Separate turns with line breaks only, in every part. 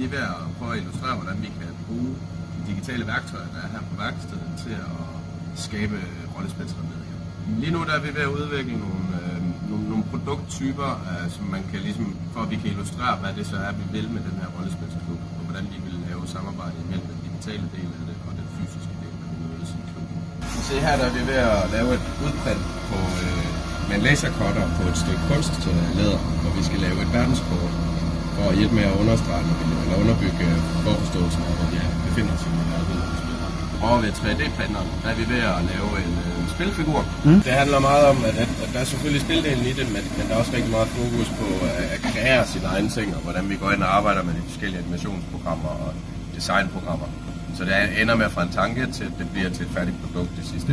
lige er ved at prøve at illustrere, hvordan vi kan bruge de digitale værktøjer, der er her på værkstedet, til at skabe rollespilsremedier. Lige nu der er vi ved at udvikle nogle, øh, nogle, nogle produkttyper, øh, som man kan ligesom, for at vi kan illustrere, hvad det så er, vi vil med den her rollespilsklub, og hvordan vi vil lave samarbejde mellem den digitale del af det og den fysiske del, når vi mødes i klubben. Se her der er vi ved at lave et udprint på, øh, med en lasercutter på et stykke kunstlæder, hvor vi skal lave et verdenskort at hjælpe med at understrege, eller underbygge forforståelsen af, hvor vi befinder os i verden. Og ved 3D-printeren, der er vi ved at lave en øh, spilfigur. Mm. Det handler meget om, at, at, at der er selvfølgelig spildelen i det, men, men der er også rigtig meget fokus på at, at kreere sine egne ting, og hvordan vi går ind og arbejder med de forskellige animationsprogrammer og designprogrammer. Så det ender med fra en tanke til, at det bliver til et færdigt produkt det sidste.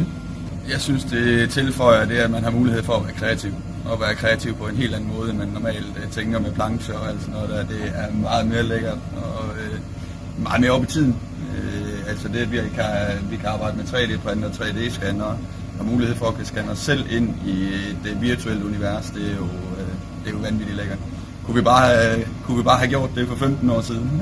Jeg synes, det tilføjer det, at man har mulighed for at være kreativ. Og være kreativ på en helt anden måde, end man normalt øh, tænker med plancher og alt sådan noget der. Det er meget mere lækkert og øh, meget mere op i tiden. Øh, altså det, at vi kan, vi kan arbejde med 3D-printer og 3D-scanner og mulighed for at kunne scanne os selv ind i øh, det virtuelle univers, det er jo, øh, det er jo vanvittigt lækkert. Kunne vi, bare øh, kunne vi bare have gjort det for 15 år siden?